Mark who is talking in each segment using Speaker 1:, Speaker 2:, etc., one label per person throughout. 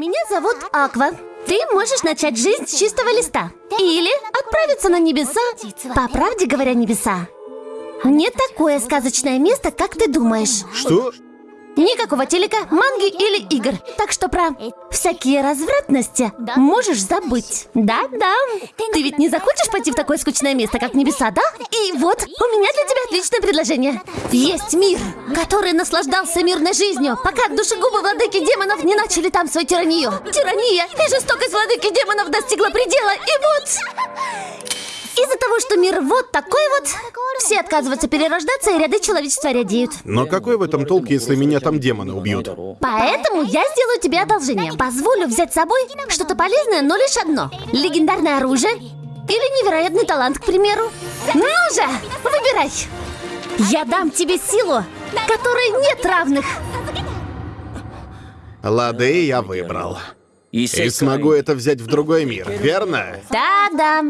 Speaker 1: Меня зовут Аква. Ты можешь начать жизнь с чистого листа. Или отправиться на небеса. По правде говоря, небеса. Не такое сказочное место, как ты думаешь.
Speaker 2: Что?
Speaker 1: Никакого телека, манги или игр. Так что про всякие развратности можешь забыть. Да-да. Ты ведь не захочешь пойти в такое скучное место, как небеса, да? И вот, у меня для тебя отличное предложение. Есть мир, который наслаждался мирной жизнью, пока душегубы владыки демонов не начали там свою тиранию. Тирания и жестокость владыки демонов достигла предела, и вот... Из-за того, что мир вот такой вот, все отказываются перерождаться, и ряды человечества рядеют.
Speaker 2: Но какой в этом толк, если меня там демоны убьют?
Speaker 1: Поэтому я сделаю тебе одолжение. Позволю взять с собой что-то полезное, но лишь одно. Легендарное оружие или невероятный талант, к примеру. Ну же, выбирай. Я дам тебе силу, которой нет равных.
Speaker 2: Лады, я выбрал. И смогу это взять в другой мир, верно?
Speaker 1: Да-да.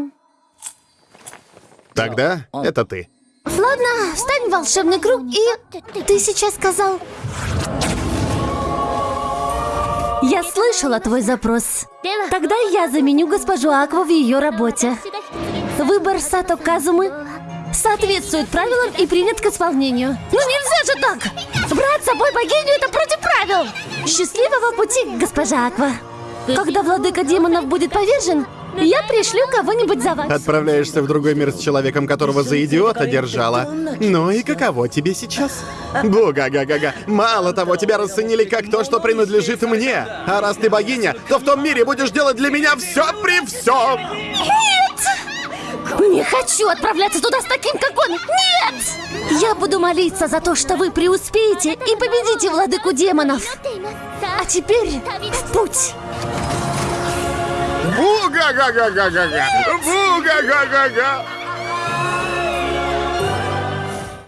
Speaker 2: Тогда это ты.
Speaker 1: Ладно, встань в волшебный круг и... Ты сейчас сказал... Я слышала твой запрос. Тогда я заменю госпожу Акву в ее работе. Выбор Сато Казумы соответствует правилам и принят к исполнению. Ну нельзя же так! Брать с собой богиню — это против правил! Счастливого пути, госпожа Аква! Когда владыка демонов будет повержен, я пришлю кого-нибудь за вас.
Speaker 2: Отправляешься в другой мир с человеком, которого за идиота держала. Ну и каково тебе сейчас? Буга-га-га-га. Мало того, тебя расценили как то, что принадлежит мне. А раз ты богиня, то в том мире будешь делать для меня все при всем.
Speaker 1: Нет! Не хочу отправляться туда с таким, как он! Нет! Я буду молиться за то, что вы преуспеете и победите владыку демонов. А теперь в путь!
Speaker 2: Буга-га-га-га-га-га! Буга-га-га-га!